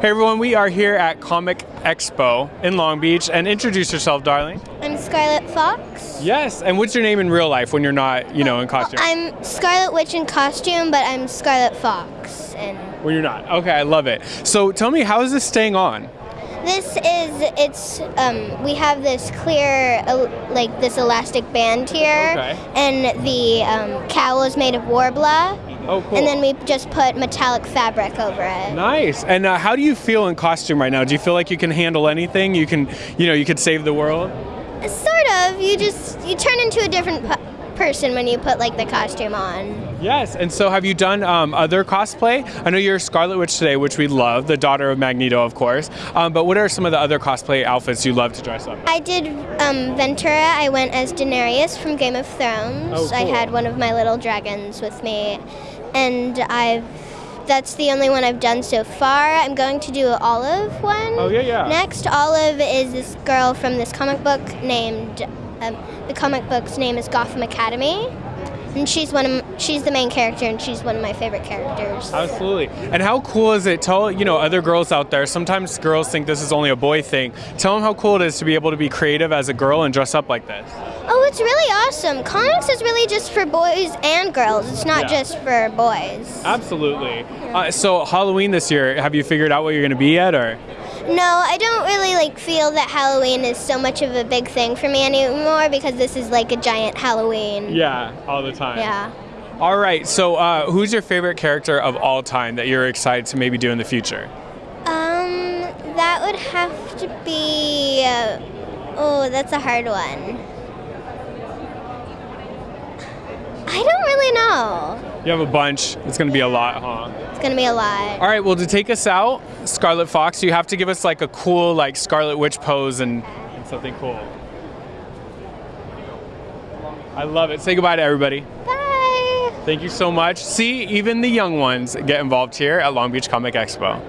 Hey everyone, we are here at Comic Expo in Long Beach. And introduce yourself, darling. I'm Scarlet Fox. Yes, and what's your name in real life when you're not, you know, in costume? I'm Scarlet Witch in costume, but I'm Scarlet Fox. And when you're not. Okay, I love it. So tell me, how is this staying on? this is it's um, we have this clear uh, like this elastic band here, Okay. and the um, cowl is made of Worbla, Oh, cool. and then we just put metallic fabric over it. Nice. And uh, how do you feel in costume right now? Do you feel like you can handle anything? You can, you know, you could save the world? Sort of. You just you turn into a different p- person when you put like the costume on. Yes. And so have you done um, other cosplay? I know you're Scarlet Witch today, which we love, the daughter of Magneto, of course. Um, but what are some of the other cosplay outfits you love to dress up? in? I did um, Ventura. I went as Daenerys from Game of Thrones. Oh, I had one of my little dragons with me, and I've. That's the only one I've done so far. I'm going to do an Olive one. Oh, yeah, yeah. Next, Olive is this girl from this comic book named. Um, the comic book's name is Gotham Academy, and she's one of she's the main character, and she's one of my favorite characters. Absolutely. And how cool is it? Tell you know other girls out there. Sometimes girls think this is only a boy thing. Tell them how cool it is to be able to be creative as a girl and dress up like this. Oh, it's really awesome. Comics is really just for boys and girls. It's not Yeah. just for boys. Absolutely. Uh, so Halloween this year, have you figured out what you're going to be yet, or? No, I don't really like feel that Halloween is so much of a big thing for me anymore because this is like a giant Halloween. Yeah, all the time. Yeah. All right. So uh, who's your favorite character of all time that you're excited to maybe do in the future? Um, that would have to be. Uh, oh, that's a hard one. I don't really know. You have a bunch. It's going to be a lot, huh? It's gonna be a lot. All right. Well, to take us out, Scarlet Fox, you have to give us like a cool like Scarlet Witch pose and, and something cool. I love it. Say goodbye to everybody. Bye. Thank you so much. See, even the young ones get involved here at Long Beach Comic Expo.